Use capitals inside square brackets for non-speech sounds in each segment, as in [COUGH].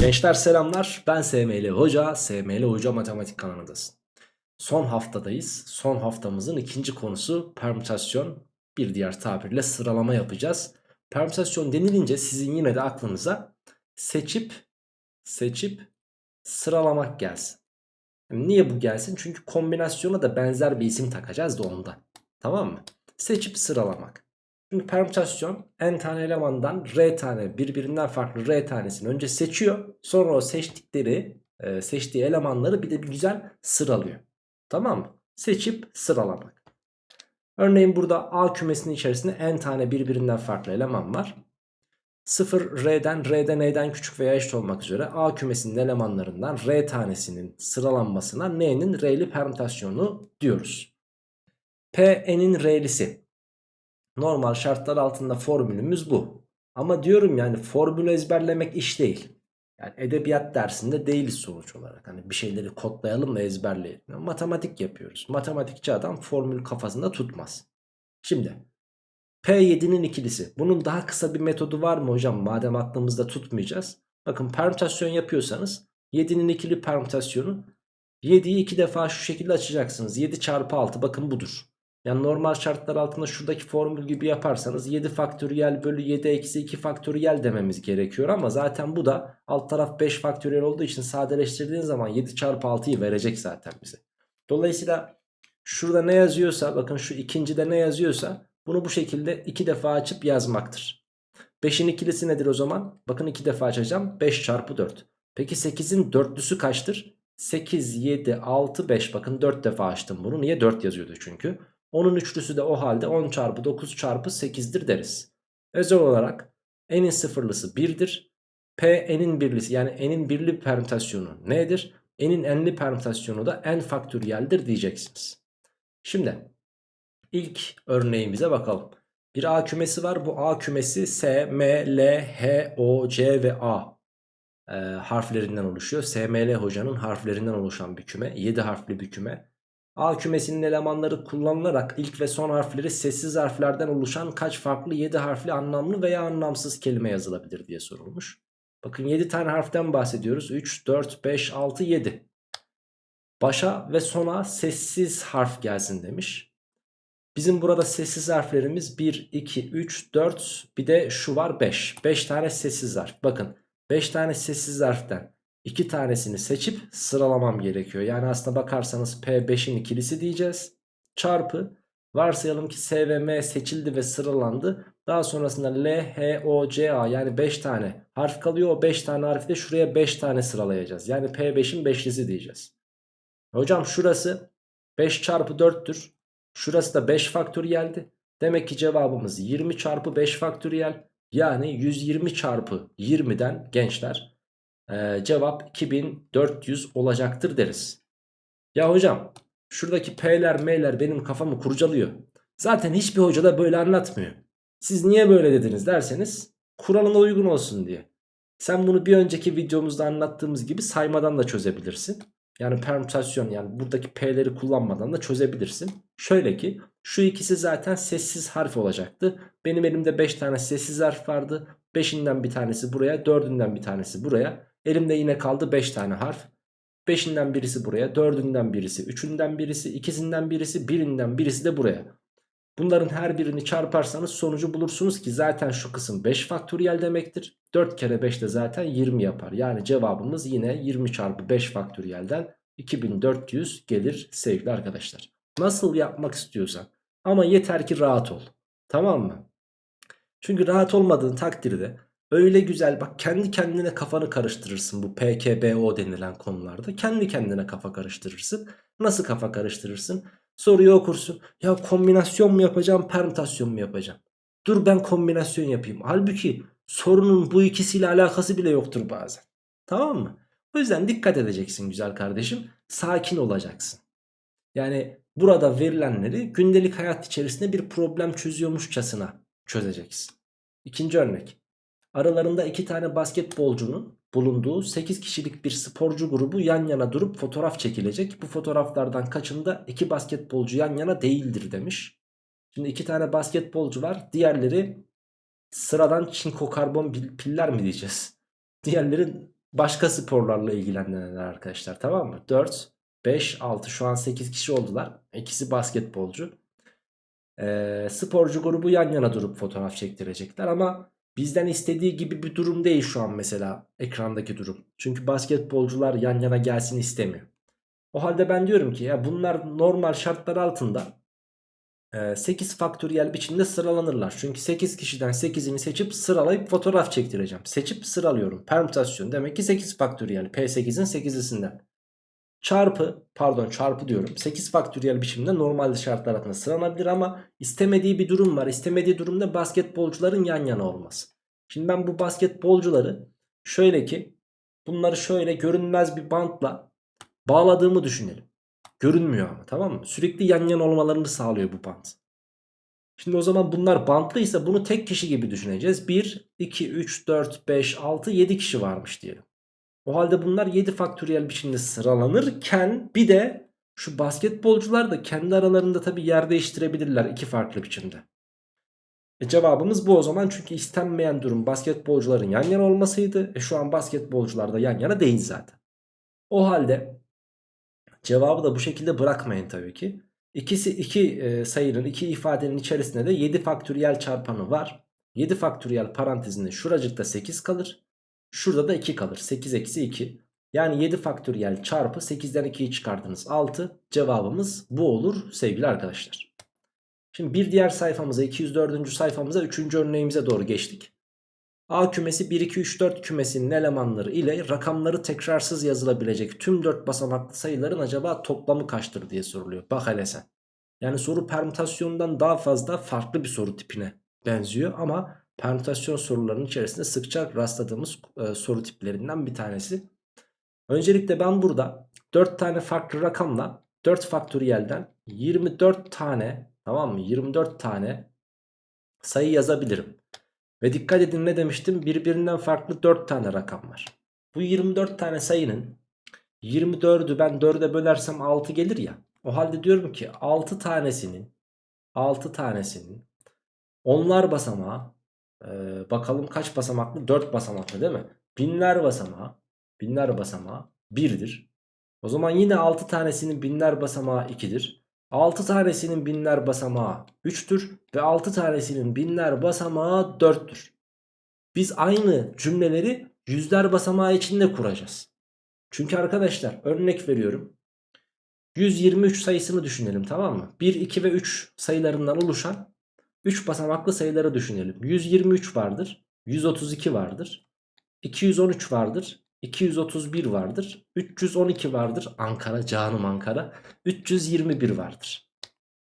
Gençler selamlar. Ben SML Hoca. SML Hoca Matematik kanalındasın. Son haftadayız. Son haftamızın ikinci konusu permütasyon. Bir diğer tabirle sıralama yapacağız. Permütasyon denilince sizin yine de aklınıza seçip seçip sıralamak gelsin. Niye bu gelsin? Çünkü kombinasyona da benzer bir isim takacağız da ondan. Tamam mı? Seçip sıralamak. Çünkü permütasyon n tane elemandan r tane birbirinden farklı r tanesini önce seçiyor. Sonra o seçtikleri e, seçtiği elemanları bir de bir güzel sıralıyor. Tamam mı? Seçip sıralamak. Örneğin burada A kümesinin içerisinde n tane birbirinden farklı eleman var. 0 R'den R'den N'den küçük veya eşit olmak üzere A kümesinin elemanlarından R tanesinin sıralanmasına N'nin R'li permütasyonu diyoruz. P N'in R'lisi. Normal şartlar altında formülümüz bu. Ama diyorum yani formülü ezberlemek iş değil. Yani edebiyat dersinde değiliz sonuç olarak. Hani bir şeyleri kodlayalım da ezberleyelim. Yani matematik yapıyoruz. Matematikçi adam formül kafasında tutmaz. Şimdi P7'nin ikilisi. Bunun daha kısa bir metodu var mı hocam? Madem aklımızda tutmayacağız. Bakın permütasyon yapıyorsanız 7'nin ikili permütasyonu 7'yi 2 defa şu şekilde açacaksınız. 7 çarpı 6 bakın budur. Yani normal şartlar altında şuradaki formül gibi yaparsanız 7 faktöriyel bölü 7 eksi 2 faktöriyel dememiz gerekiyor. Ama zaten bu da alt taraf 5 faktöriyel olduğu için sadeleştirdiğin zaman 7 çarpı 6'yı verecek zaten bize. Dolayısıyla şurada ne yazıyorsa bakın şu ikincide ne yazıyorsa bunu bu şekilde 2 defa açıp yazmaktır. 5'in ikilisi nedir o zaman? Bakın 2 defa açacağım 5 çarpı 4. Peki 8'in dörtlüsü kaçtır? 8, 7, 6, 5 bakın 4 defa açtım bunu. Niye 4 yazıyordu çünkü? Onun üçlüsü de o halde 10 çarpı 9 çarpı 8'dir deriz. Özel olarak n'in sıfırlısı 1'dir. P n'in birlisi yani n'in birli permütasyonu nedir? n'in n'li permütasyonu da n faktöriyeldir diyeceksiniz. Şimdi ilk örneğimize bakalım. Bir A kümesi var. Bu A kümesi S, M, L, H, O, C ve A e, harflerinden oluşuyor. S, M, L hocanın harflerinden oluşan bir küme. 7 harfli bir küme. A kümesinin elemanları kullanılarak ilk ve son harfleri sessiz harflerden oluşan kaç farklı 7 harfli anlamlı veya anlamsız kelime yazılabilir diye sorulmuş. Bakın 7 tane harften bahsediyoruz. 3, 4, 5, 6, 7. Başa ve sona sessiz harf gelsin demiş. Bizim burada sessiz harflerimiz 1, 2, 3, 4 bir de şu var 5. 5 tane sessiz harf. Bakın 5 tane sessiz harften iki tanesini seçip sıralamam gerekiyor. Yani aslında bakarsanız P5'in ikilisi diyeceğiz. Çarpı varsayalım ki S ve M seçildi ve sıralandı. Daha sonrasında L, H, O, C, A yani 5 tane harf kalıyor. O 5 tane harfi de şuraya 5 tane sıralayacağız. Yani P5'in 5'lisi diyeceğiz. Hocam şurası 5 çarpı 4'tür. Şurası da 5 faktöriyeldi. Demek ki cevabımız 20 çarpı 5 faktöriyel. Yani 120 çarpı 20'den gençler ee, cevap 2400 olacaktır deriz. Ya hocam şuradaki P'ler M'ler benim kafamı kurcalıyor. Zaten hiçbir hoca da böyle anlatmıyor. Siz niye böyle dediniz derseniz kuralına uygun olsun diye. Sen bunu bir önceki videomuzda anlattığımız gibi saymadan da çözebilirsin. Yani permütasyon yani buradaki P'leri kullanmadan da çözebilirsin. Şöyle ki şu ikisi zaten sessiz harf olacaktı. Benim elimde 5 tane sessiz harf vardı. 5'inden bir tanesi buraya 4'ünden bir tanesi buraya. Elimde yine kaldı 5 tane harf. 5'inden birisi buraya, 4'ünden birisi, 3'ünden birisi, ikisinden birisi, birinden birisi de buraya. Bunların her birini çarparsanız sonucu bulursunuz ki zaten şu kısım 5 faktöriyel demektir. 4 kere 5 de zaten 20 yapar. Yani cevabımız yine 20 çarpı 5 faktöriyelden 2400 gelir sevgili arkadaşlar. Nasıl yapmak istiyorsan ama yeter ki rahat ol. Tamam mı? Çünkü rahat olmadığın takdirde Öyle güzel bak kendi kendine kafanı karıştırırsın bu PKBO denilen konularda. Kendi kendine kafa karıştırırsın. Nasıl kafa karıştırırsın? Soruyu okursun. Ya kombinasyon mu yapacağım permütasyon mu yapacağım? Dur ben kombinasyon yapayım. Halbuki sorunun bu ikisiyle alakası bile yoktur bazen. Tamam mı? O yüzden dikkat edeceksin güzel kardeşim. Sakin olacaksın. Yani burada verilenleri gündelik hayat içerisinde bir problem çözüyormuşçasına çözeceksin. İkinci örnek. Aralarında iki tane basketbolcunun bulunduğu 8 kişilik bir sporcu grubu yan yana durup fotoğraf çekilecek. Bu fotoğraflardan kaçında iki basketbolcu yan yana değildir demiş. Şimdi iki tane basketbolcu var. Diğerleri sıradan çinko karbon piller mi diyeceğiz? [LAUGHS] Diğerleri başka sporlarla ilgilenenler arkadaşlar tamam mı? 4, 5, 6 şu an 8 kişi oldular. İkisi basketbolcu. Ee, sporcu grubu yan yana durup fotoğraf çektirecekler ama bizden istediği gibi bir durum değil şu an mesela ekrandaki durum. Çünkü basketbolcular yan yana gelsin istemiyor. O halde ben diyorum ki ya bunlar normal şartlar altında 8 faktöriyel biçimde sıralanırlar. Çünkü 8 kişiden 8'ini seçip sıralayıp fotoğraf çektireceğim. Seçip sıralıyorum. Permütasyon demek ki 8 faktöriyel. P8'in 8'lisinden. Çarpı pardon çarpı diyorum. 8 faktöriyel biçimde normal şartlar altında sıralanabilir ama istemediği bir durum var. İstemediği durumda basketbolcuların yan yana olması. Şimdi ben bu basketbolcuları şöyle ki bunları şöyle görünmez bir bantla bağladığımı düşünelim. Görünmüyor ama tamam mı? Sürekli yan yana olmalarını sağlıyor bu bant. Şimdi o zaman bunlar bantlıysa bunu tek kişi gibi düşüneceğiz. 1, 2, 3, 4, 5, 6, 7 kişi varmış diyelim. O halde bunlar 7 faktöriyel biçimde sıralanırken bir de şu basketbolcular da kendi aralarında tabi yer değiştirebilirler iki farklı biçimde. E cevabımız bu o zaman çünkü istenmeyen durum basketbolcuların yan yana olmasıydı. E şu an basketbolcular da yan yana değil zaten. O halde Cevabı da bu şekilde bırakmayın tabii ki. İkisi iki e, sayının iki ifadenin içerisinde de 7 faktöriyel çarpanı var. 7 faktöriyel parantezinde şuracıkta 8 kalır. Şurada da 2 kalır. 8 eksi 2. Yani 7 faktöriyel çarpı 8'den 2'yi çıkardınız 6. Cevabımız bu olur sevgili arkadaşlar. Şimdi bir diğer sayfamıza 204. sayfamıza 3. örneğimize doğru geçtik. A kümesi 1 2 3 4 kümesinin elemanları ile rakamları tekrarsız yazılabilecek tüm 4 basamaklı sayıların acaba toplamı kaçtır diye soruluyor. Bak hele sen. Yani soru permütasyondan daha fazla farklı bir soru tipine benziyor ama permütasyon sorularının içerisinde sıkça rastladığımız e, soru tiplerinden bir tanesi. Öncelikle ben burada 4 tane farklı rakamla 4 faktöriyelden 24 tane tamam mı 24 tane sayı yazabilirim. Ve dikkat edin ne demiştim? Birbirinden farklı 4 tane rakam var. Bu 24 tane sayının 24'ü ben 4'e bölersem 6 gelir ya. O halde diyorum ki 6 tanesinin 6 tanesinin onlar basamağı e, bakalım kaç basamaklı? 4 basamaklı değil mi? Binler basamağı binler basamağı 1'dir. O zaman yine 6 tanesinin binler basamağı 2'dir. 6 tanesinin binler basamağı 3'tür ve 6 tanesinin binler basamağı 4'tür. Biz aynı cümleleri yüzler basamağı için de kuracağız. Çünkü arkadaşlar örnek veriyorum. 123 sayısını düşünelim tamam mı? 1, 2 ve 3 sayılarından oluşan 3 basamaklı sayıları düşünelim. 123 vardır, 132 vardır, 213 vardır, 231 vardır. 312 vardır. Ankara canım Ankara. 321 vardır.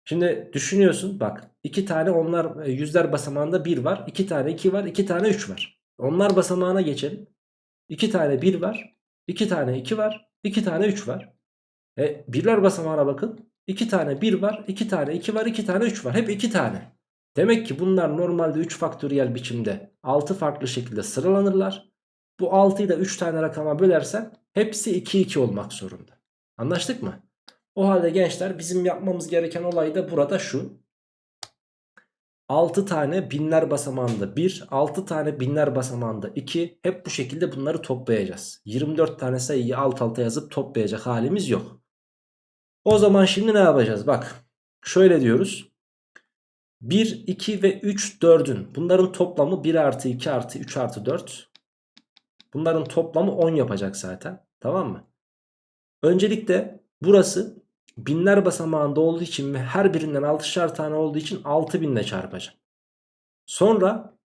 Şimdi düşünüyorsun bak iki tane onlar e, yüzler basamağında 1 var. 2 tane 2 var. 2 tane 3 var. Onlar basamağına geçelim. 2 tane 1 var. 2 tane 2 var. 2 tane 3 var. E, birler basamağına bakın. 2 tane 1 var. 2 tane 2 var. 2 tane 3 var. Hep 2 tane. Demek ki bunlar normalde 3 faktöriyel biçimde 6 farklı şekilde sıralanırlar. Bu 6'yı da 3 tane rakama bölersen hepsi 2 2 olmak zorunda. Anlaştık mı? O halde gençler bizim yapmamız gereken olay da burada şu. 6 tane binler basamağında 1, 6 tane binler basamağında 2. Hep bu şekilde bunları toplayacağız. 24 tane sayıyı alt alta yazıp toplayacak halimiz yok. O zaman şimdi ne yapacağız? Bak şöyle diyoruz. 1, 2 ve 3, 4'ün bunların toplamı 1 artı 2 artı 3 artı 4. Bunların toplamı 10 yapacak zaten. Tamam mı? Öncelikle burası binler basamağında olduğu için ve her birinden 6'şar tane olduğu için 6000 ile çarpacağım. Sonra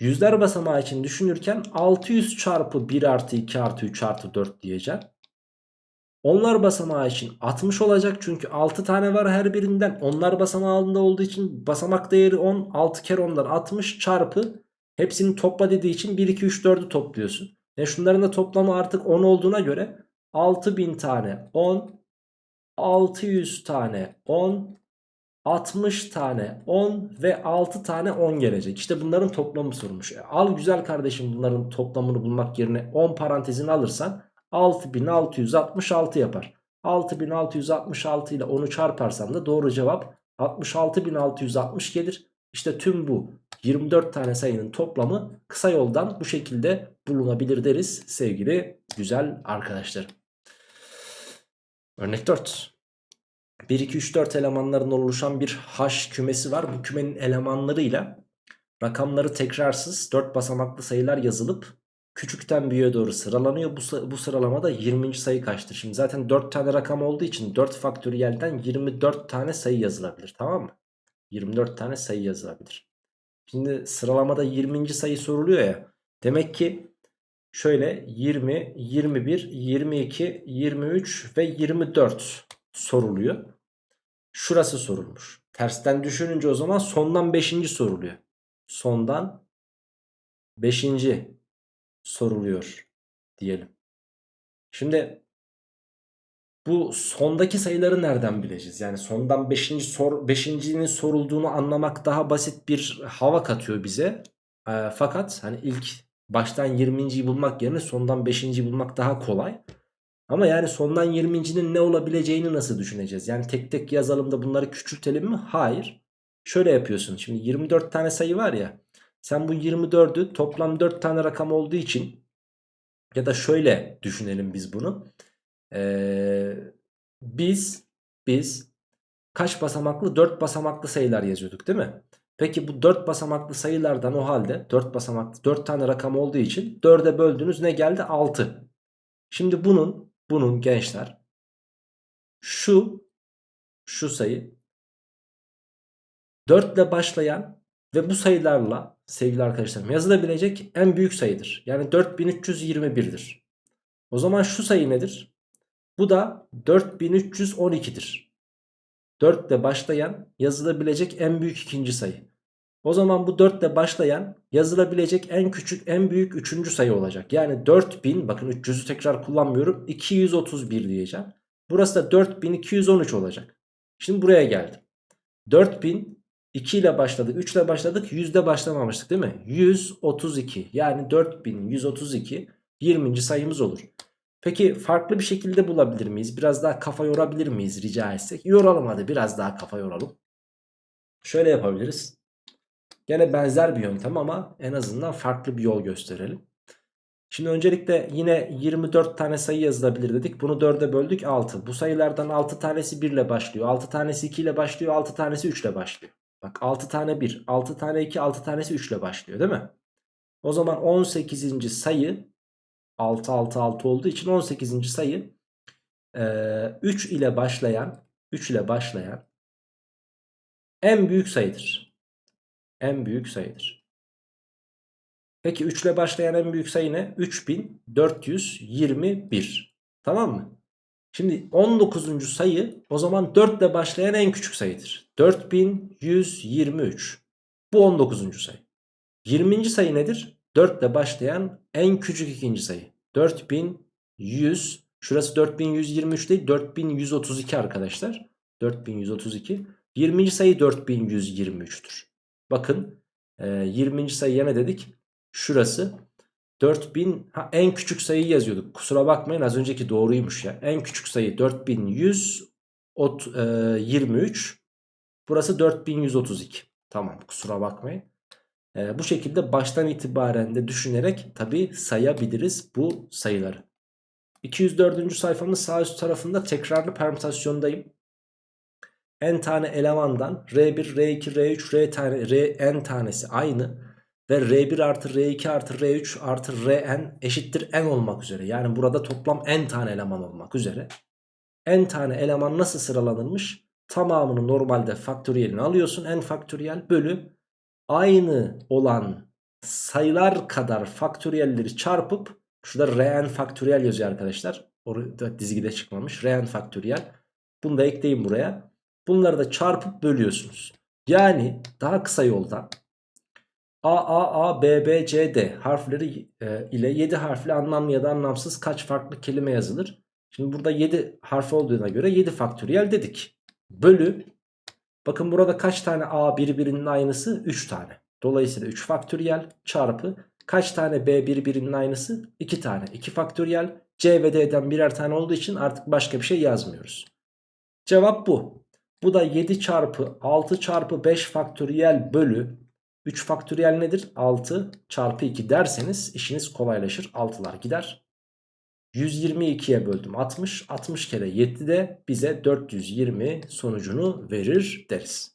yüzler basamağı için düşünürken 600 çarpı 1 artı 2 artı 3 artı 4 diyeceğim. Onlar basamağı için 60 olacak çünkü 6 tane var her birinden. Onlar basamağında olduğu için basamak değeri 10. 6 kere 10'dan 60 çarpı hepsini topla dediği için 1 2 3 4'ü topluyorsun. E şunların da toplamı artık 10 olduğuna göre 6000 tane 10, 600 tane 10, 60 tane 10 ve 6 tane 10 gelecek. İşte bunların toplamı sormuş. E al güzel kardeşim bunların toplamını bulmak yerine 10 parantezini alırsan 6666 yapar. 6666 ile 10'u çarparsam da doğru cevap 66660 gelir. İşte tüm bu 24 tane sayının toplamı kısa yoldan bu şekilde bulunabilir deriz sevgili güzel arkadaşlarım. Örnek 4. 1, 2, 3, 4 elemanların oluşan bir H kümesi var. Bu kümenin elemanlarıyla rakamları tekrarsız 4 basamaklı sayılar yazılıp küçükten büyüğe doğru sıralanıyor. Bu, bu sıralamada 20. sayı kaçtır? Şimdi zaten 4 tane rakam olduğu için 4 faktöriyelden 24 tane sayı yazılabilir tamam mı? 24 tane sayı yazılabilir. Şimdi sıralamada 20. sayı soruluyor ya. Demek ki şöyle 20, 21, 22, 23 ve 24 soruluyor. Şurası sorulmuş. Tersten düşününce o zaman sondan 5. soruluyor. Sondan 5. soruluyor diyelim. Şimdi bu sondaki sayıları nereden bileceğiz? Yani sondan 5. sor 5.'nin sorulduğunu anlamak daha basit bir hava katıyor bize. E, fakat hani ilk baştan 20.yi bulmak yerine sondan 5.yi bulmak daha kolay. Ama yani sondan 20.nin ne olabileceğini nasıl düşüneceğiz? Yani tek tek yazalım da bunları küçültelim mi? Hayır. Şöyle yapıyorsun. Şimdi 24 tane sayı var ya. Sen bu 24'ü toplam 4 tane rakam olduğu için ya da şöyle düşünelim biz bunu. Ee, biz biz kaç basamaklı 4 basamaklı sayılar yazıyorduk değil mi? Peki bu 4 basamaklı sayılardan o halde 4 basamaklı 4 tane rakam olduğu için 4'e böldünüz ne geldi? 6. Şimdi bunun bunun gençler şu şu sayı 4 ile başlayan ve bu sayılarla sevgili arkadaşlarım yazılabilecek en büyük sayıdır. Yani 4321'dir. O zaman şu sayı nedir? Bu da 4312'dir. 4 ile başlayan yazılabilecek en büyük ikinci sayı. O zaman bu 4 ile başlayan yazılabilecek en küçük en büyük üçüncü sayı olacak. Yani 4000 bakın 300'ü tekrar kullanmıyorum 231 diyeceğim. Burası da 4213 olacak. Şimdi buraya geldim. 4000 2 ile başladık 3 ile başladık 100 ile başlamamıştık değil mi? 132 yani 4132 20. sayımız olur. Peki farklı bir şekilde bulabilir miyiz? Biraz daha kafa yorabilir miyiz rica etsek? Yoralım hadi biraz daha kafa yoralım. Şöyle yapabiliriz. Gene benzer bir yöntem ama en azından farklı bir yol gösterelim. Şimdi öncelikle yine 24 tane sayı yazılabilir dedik. Bunu 4'e böldük 6. Bu sayılardan 6 tanesi 1 ile başlıyor. 6 tanesi 2 ile başlıyor. 6 tanesi 3 ile başlıyor. Bak 6 tane 1, 6 tane 2, 6 tanesi 3 ile başlıyor değil mi? O zaman 18. sayı 6 6 6 olduğu için 18. sayı 3 ile başlayan 3 ile başlayan en büyük sayıdır en büyük sayıdır. Peki 3 ile başlayan en büyük sayı ne? 3421. Tamam mı? Şimdi 19. sayı o zaman 4 ile başlayan en küçük sayıdır. 4123. Bu 19. sayı. 20. sayı nedir? 4 ile başlayan en küçük ikinci sayı. 4100. Şurası 4123 değil 4132 arkadaşlar. 4132. 20. sayı 4123'tür. Bakın e, 20. sayıya ne dedik? Şurası 4000 ha, en küçük sayıyı yazıyorduk. Kusura bakmayın az önceki doğruymuş ya. En küçük sayı 4123. E, Burası 4132. Tamam kusura bakmayın. E, bu şekilde baştan itibaren de düşünerek tabi sayabiliriz bu sayıları. 204. sayfamın sağ üst tarafında tekrarlı permütasyondayım n tane elemandan R1, R2, R3, R tane, R n tanesi aynı ve R1 artı R2 artı R3 artı Rn eşittir n olmak üzere. Yani burada toplam n tane eleman olmak üzere. n tane eleman nasıl sıralanırmış? Tamamını normalde faktöriyelini alıyorsun n faktöriyel bölü aynı olan sayılar kadar faktöriyelleri çarpıp şurada Rn faktöriyel yazıyor arkadaşlar. Orada dizgide çıkmamış. Rn faktöriyel. Bunu da ekleyin buraya. Bunları da çarpıp bölüyorsunuz. Yani daha kısa yoldan A, A, A, B, B, C, D harfleri e, ile 7 harfli anlamlı ya da anlamsız kaç farklı kelime yazılır? Şimdi burada 7 harf olduğuna göre 7 faktöriyel dedik. Bölü bakın burada kaç tane A birbirinin aynısı? 3 tane. Dolayısıyla 3 faktöriyel çarpı kaç tane B birbirinin aynısı? 2 tane. 2 faktöriyel C ve D'den birer tane olduğu için artık başka bir şey yazmıyoruz. Cevap bu. Bu da 7 çarpı 6 çarpı 5 faktöriyel bölü 3 faktöriyel nedir? 6 çarpı 2 derseniz işiniz kolaylaşır. 6'lar gider. 122'ye böldüm 60. 60 kere 7 de bize 420 sonucunu verir deriz.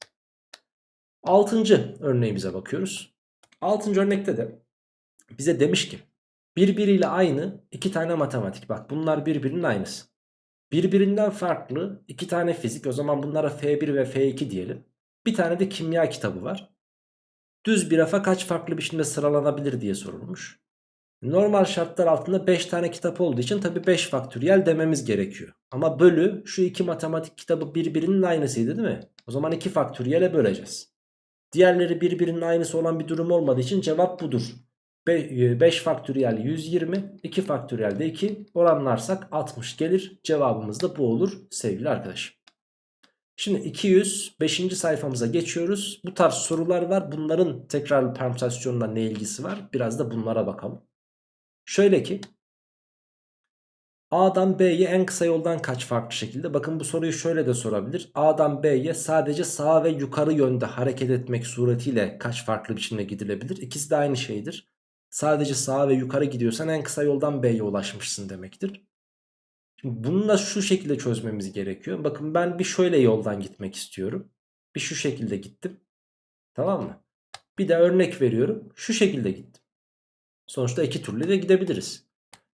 Altıncı örneğimize bakıyoruz. Altıncı örnekte de bize demiş ki birbiriyle aynı iki tane matematik. Bak bunlar birbirinin aynısı. Birbirinden farklı iki tane fizik. O zaman bunlara F1 ve F2 diyelim. Bir tane de kimya kitabı var. Düz bir rafa kaç farklı biçimde sıralanabilir diye sorulmuş. Normal şartlar altında 5 tane kitap olduğu için tabi 5 faktöriyel dememiz gerekiyor. Ama bölü şu iki matematik kitabı birbirinin aynısıydı değil mi? O zaman 2 faktöriyele böleceğiz. Diğerleri birbirinin aynısı olan bir durum olmadığı için cevap budur. 5 e, faktöriyel 120, 2 faktöriyel de 2 oranlarsak 60 gelir. Cevabımız da bu olur sevgili arkadaşım. Şimdi 205. sayfamıza geçiyoruz. Bu tarz sorular var. Bunların tekrar permütasyonla ne ilgisi var? Biraz da bunlara bakalım. Şöyle ki A'dan B'ye en kısa yoldan kaç farklı şekilde? Bakın bu soruyu şöyle de sorabilir. A'dan B'ye sadece sağ ve yukarı yönde hareket etmek suretiyle kaç farklı biçimde gidilebilir? İkisi de aynı şeydir. Sadece sağa ve yukarı gidiyorsan en kısa yoldan B'ye ulaşmışsın demektir. Şimdi bunu da şu şekilde çözmemiz gerekiyor. Bakın ben bir şöyle yoldan gitmek istiyorum. Bir şu şekilde gittim. Tamam mı? Bir de örnek veriyorum. Şu şekilde gittim. Sonuçta iki türlü de gidebiliriz.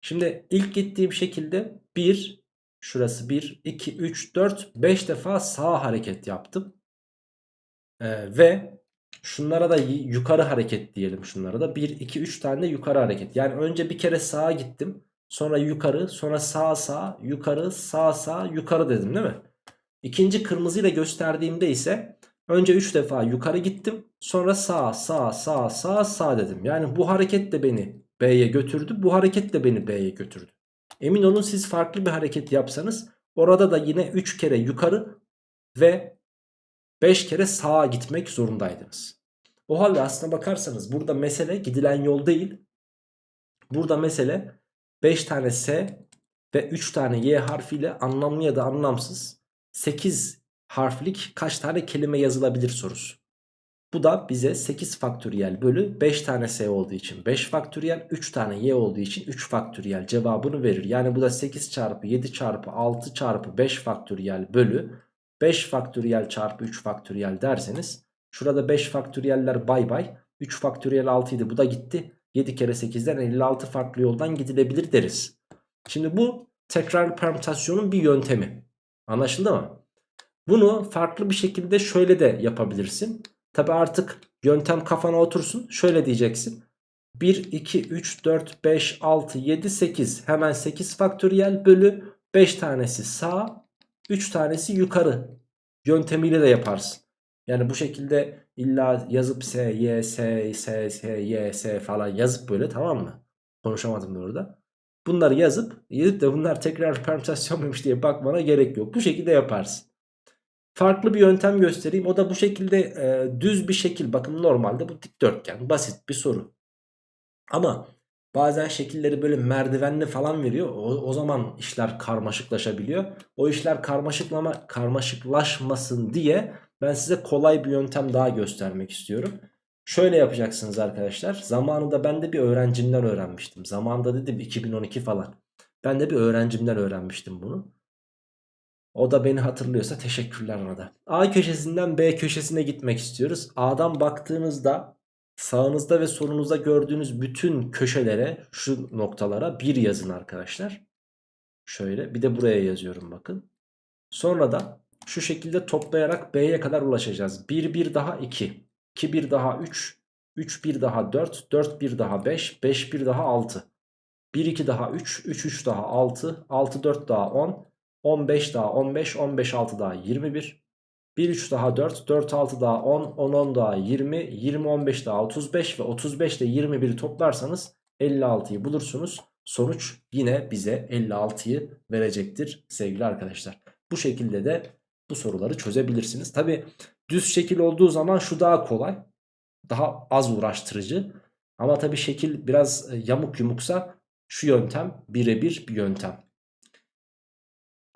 Şimdi ilk gittiğim şekilde 1, şurası 1, 2, 3, 4, 5 defa sağa hareket yaptım. Ee, ve şunlara da yukarı hareket diyelim şunlara da. 1, 2, 3 tane de yukarı hareket. Yani önce bir kere sağa gittim. Sonra yukarı, sonra sağ sağ, yukarı, sağ sağ, yukarı dedim değil mi? İkinci kırmızıyla gösterdiğimde ise önce 3 defa yukarı gittim. Sonra sağ, sağ, sağ, sağ, sağ dedim. Yani bu hareket de beni B'ye götürdü. Bu hareket de beni B'ye götürdü. Emin olun siz farklı bir hareket yapsanız orada da yine 3 kere yukarı ve 5 kere sağa gitmek zorundaydınız. O halde aslına bakarsanız burada mesele gidilen yol değil. Burada mesele 5 tane S ve 3 tane Y harfiyle anlamlı ya da anlamsız 8 harflik kaç tane kelime yazılabilir sorusu. Bu da bize 8 faktöriyel bölü 5 tane S olduğu için 5 faktöriyel 3 tane Y olduğu için 3 faktöriyel cevabını verir. Yani bu da 8 çarpı 7 çarpı 6 çarpı 5 faktöriyel bölü 5 faktöriyel çarpı 3 faktöriyel derseniz şurada 5 faktöriyeller bay bay 3 faktöriyel 6 idi bu da gitti. 7 kere 8'den 56 farklı yoldan gidilebilir deriz. Şimdi bu tekrar permütasyonun bir yöntemi. Anlaşıldı mı? Bunu farklı bir şekilde şöyle de yapabilirsin. Tabi artık yöntem kafana otursun. Şöyle diyeceksin. 1, 2, 3, 4, 5, 6, 7, 8. Hemen 8 faktöriyel bölü 5 tanesi sağ, 3 tanesi yukarı yöntemiyle de yaparsın. Yani bu şekilde illa yazıp S, Y, S, S, S, Y, S falan yazıp böyle tamam mı? Konuşamadım da orada. Bunları yazıp yazıp de bunlar tekrar permütasyon muymuş diye bakmana gerek yok. Bu şekilde yaparsın. Farklı bir yöntem göstereyim. O da bu şekilde e, düz bir şekil. Bakın normalde bu dikdörtgen. Basit bir soru. Ama bazen şekilleri böyle merdivenli falan veriyor. O, o zaman işler karmaşıklaşabiliyor. O işler karmaşıklama, karmaşıklaşmasın diye ben size kolay bir yöntem daha göstermek istiyorum. Şöyle yapacaksınız arkadaşlar. Zamanında ben de bir öğrencimden öğrenmiştim. Zamanında dedim 2012 falan. Ben de bir öğrencimden öğrenmiştim bunu. O da beni hatırlıyorsa teşekkürler ona da. A köşesinden B köşesine gitmek istiyoruz. A'dan baktığınızda sağınızda ve solunuzda gördüğünüz bütün köşelere şu noktalara 1 yazın arkadaşlar. Şöyle bir de buraya yazıyorum bakın. Sonra da şu şekilde toplayarak B'ye kadar ulaşacağız. 1 1 daha 2. 2 1 daha 3. 3 1 daha 4. 4 1 daha 5. 5 1 daha 6. 1 2 daha 3. 3 3 daha 6. 6 4 daha 10. 15 daha 15, 15 6 daha 21. 1 3 daha 4, 4 6 daha 10, 10 10 daha 20, 20 15 daha 35 ve 35 ile 21'i toplarsanız 56'yı bulursunuz. Sonuç yine bize 56'yı verecektir sevgili arkadaşlar. Bu şekilde de bu soruları çözebilirsiniz. Tabi düz şekil olduğu zaman şu daha kolay. Daha az uğraştırıcı. Ama tabi şekil biraz yamuk yumuksa şu yöntem birebir bir yöntem.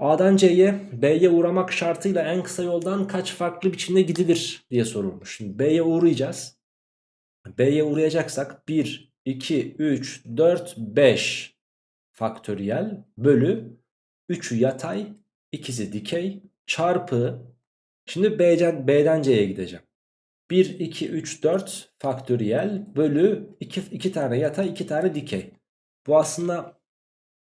A'dan C'ye B'ye uğramak şartıyla en kısa yoldan kaç farklı biçimde gidilir diye sorulmuş. Şimdi B'ye uğrayacağız. B'ye uğrayacaksak 1, 2, 3, 4, 5 faktöriyel bölü 3'ü yatay, ikisi dikey çarpı şimdi B'den, B'den C'ye gideceğim. 1, 2, 3, 4 faktöriyel bölü 2, 2 tane yatay 2 tane dikey. Bu aslında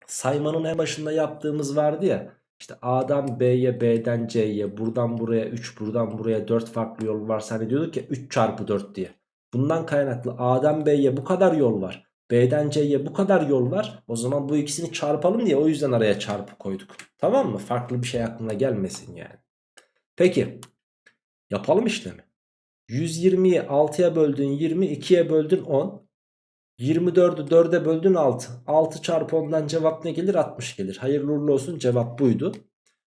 saymanın en başında yaptığımız vardı ya. İşte A'dan B'ye, B'den C'ye, buradan buraya 3, buradan buraya 4 farklı yol varsa hani diyorduk ya 3 çarpı 4 diye. Bundan kaynaklı A'dan B'ye bu kadar yol var. B'den C'ye bu kadar yol var. O zaman bu ikisini çarpalım diye o yüzden araya çarpı koyduk. Tamam mı? Farklı bir şey aklına gelmesin yani. Peki. Yapalım işlemi. 120'yi 6'ya böldün 20, 2'ye böldün 10. 24'ü 4'e böldün 6. 6 çarpı 10'dan cevap ne gelir? 60 gelir. Hayırlı uğurlu olsun cevap buydu.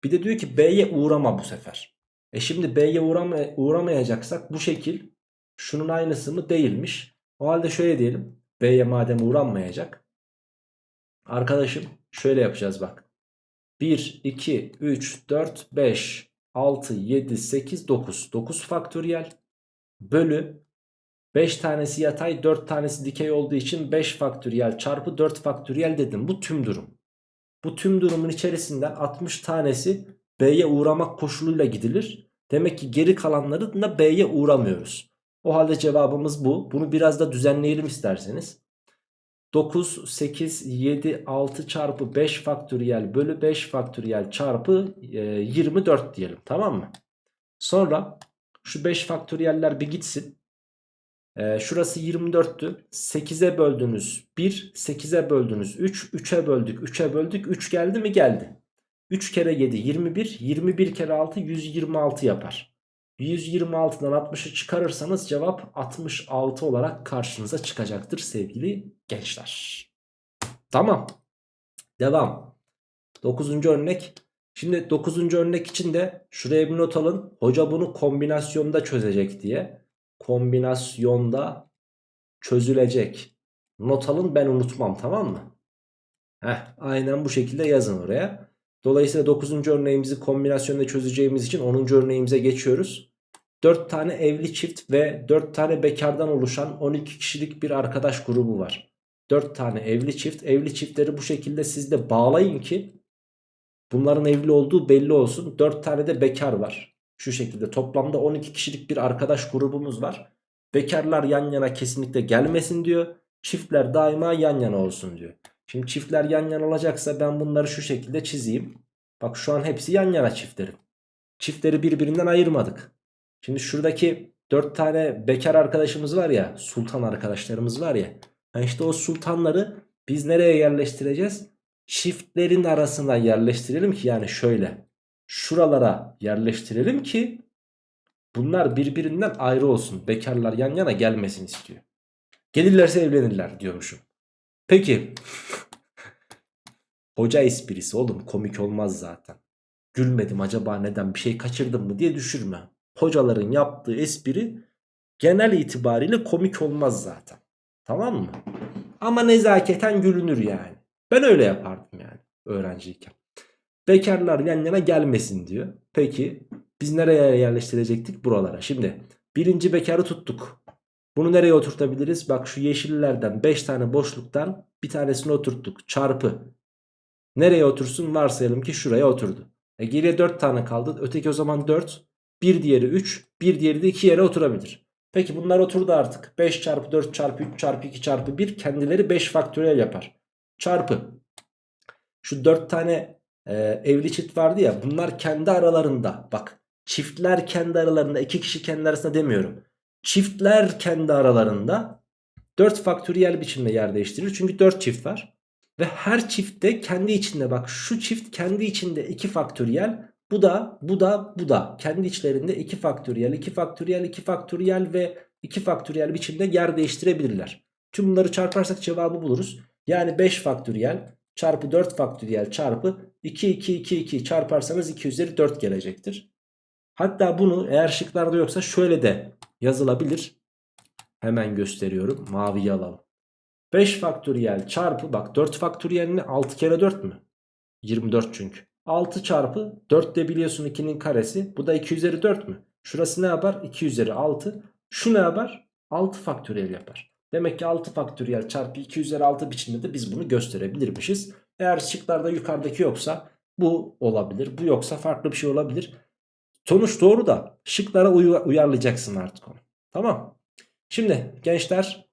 Bir de diyor ki B'ye uğrama bu sefer. E şimdi B'ye uğrama, uğramayacaksak bu şekil şunun aynısı mı? Değilmiş. O halde şöyle diyelim. B'ye madem uğranmayacak. Arkadaşım şöyle yapacağız bak. 1, 2, 3, 4, 5, 6, 7, 8, 9. 9 faktöriyel bölü 5 tanesi yatay 4 tanesi dikey olduğu için 5 faktöriyel çarpı 4 faktöriyel dedim. Bu tüm durum. Bu tüm durumun içerisinden 60 tanesi B'ye uğramak koşuluyla gidilir. Demek ki geri kalanları da B'ye uğramıyoruz. O halde cevabımız bu. Bunu biraz da düzenleyelim isterseniz. 9, 8, 7, 6 çarpı 5 faktöriyel bölü 5 faktöriyel çarpı e, 24 diyelim. Tamam mı? Sonra şu 5 faktöriyeller bir gitsin. E, şurası 24'tü. 8'e böldünüz 1, 8'e böldünüz 3, 3'e böldük, 3'e böldük. 3 geldi mi? Geldi. 3 kere 7 21, 21 kere 6 126 yapar. 126'dan 60'ı çıkarırsanız cevap 66 olarak karşınıza çıkacaktır sevgili gençler. Tamam. Devam. 9. örnek. Şimdi 9. örnek için de şuraya bir not alın. Hoca bunu kombinasyonda çözecek diye. Kombinasyonda çözülecek. Not alın ben unutmam tamam mı? Heh, aynen bu şekilde yazın oraya. Dolayısıyla 9. örneğimizi kombinasyonda çözeceğimiz için 10. örneğimize geçiyoruz. 4 tane evli çift ve 4 tane bekardan oluşan 12 kişilik bir arkadaş grubu var. 4 tane evli çift. Evli çiftleri bu şekilde siz de bağlayın ki bunların evli olduğu belli olsun. 4 tane de bekar var. Şu şekilde toplamda 12 kişilik bir arkadaş grubumuz var. Bekarlar yan yana kesinlikle gelmesin diyor. Çiftler daima yan yana olsun diyor. Şimdi çiftler yan yana olacaksa ben bunları şu şekilde çizeyim. Bak şu an hepsi yan yana çiftlerin. Çiftleri birbirinden ayırmadık. Şimdi şuradaki 4 tane bekar arkadaşımız var ya. Sultan arkadaşlarımız var ya. Yani işte o sultanları biz nereye yerleştireceğiz? Çiftlerin arasına yerleştirelim ki yani şöyle. Şuralara yerleştirelim ki bunlar birbirinden ayrı olsun. Bekarlar yan yana gelmesin istiyor. Gelirlerse evlenirler diyormuşum. Peki. [LAUGHS] Hoca esprisi oğlum komik olmaz zaten. Gülmedim acaba neden bir şey kaçırdım mı diye düşürme. Hocaların yaptığı espri genel itibariyle komik olmaz zaten. Tamam mı? Ama nezaketen gülünür yani. Ben öyle yapardım yani öğrenciyken. Bekarlar yan yana gelmesin diyor. Peki biz nereye yerleştirecektik? Buralara. Şimdi birinci bekarı tuttuk. Bunu nereye oturtabiliriz? Bak şu yeşillerden 5 tane boşluktan bir tanesini oturttuk. Çarpı. Nereye otursun? Varsayalım ki şuraya oturdu. E geriye 4 tane kaldı. Öteki o zaman 4. Bir diğeri 3. Bir diğeri de 2 yere oturabilir. Peki bunlar oturdu artık. 5 çarpı 4 çarpı 3 çarpı 2 çarpı 1 kendileri 5 faktöriyel yapar. Çarpı. Şu 4 tane e, evli çift vardı ya bunlar kendi aralarında bak çiftler kendi aralarında iki kişi kendi arasında demiyorum. Çiftler kendi aralarında 4 faktöriyel biçimde yer değiştirir. Çünkü 4 çift var. Ve her çiftte kendi içinde bak şu çift kendi içinde 2 faktöriyel. Bu da bu da bu da kendi içlerinde 2 faktöriyel 2 faktöriyel 2 faktöriyel ve 2 faktöriyel biçimde yer değiştirebilirler. Tüm bunları çarparsak cevabı buluruz. Yani 5 faktöriyel çarpı 4 faktöriyel çarpı 2 2 2 2 çarparsanız 2 üzeri 4 gelecektir. Hatta bunu eğer şıklarda yoksa şöyle de yazılabilir. Hemen gösteriyorum. Maviyi alalım. 5 faktöriyel çarpı bak 4 faktöriyel ne? 6 kere 4 mü? 24 çünkü. 6 çarpı 4 de biliyorsun 2'nin karesi. Bu da 2 üzeri 4 mü? Şurası ne yapar? 2 üzeri 6. Şu ne yapar? 6 faktöriyel yapar. Demek ki 6 faktöriyel çarpı 2 üzeri 6 biçiminde de biz bunu gösterebilirmişiz. Eğer şıklarda yukarıdaki yoksa bu olabilir. Bu yoksa farklı bir şey olabilir. Sonuç doğru da şıklara uy- uyarlayacaksın artık onu. Tamam. Şimdi gençler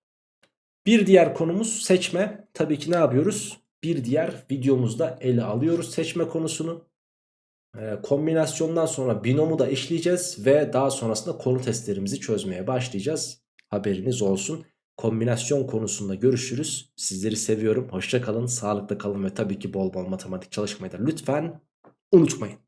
bir diğer konumuz seçme. Tabii ki ne yapıyoruz? Bir diğer videomuzda ele alıyoruz seçme konusunu. Ee, kombinasyondan sonra binomu da eşleyeceğiz ve daha sonrasında konu testlerimizi çözmeye başlayacağız. Haberiniz olsun. Kombinasyon konusunda görüşürüz. Sizleri seviyorum. Hoşça kalın, sağlıklı kalın ve tabii ki bol bol matematik çalışmayı da lütfen unutmayın.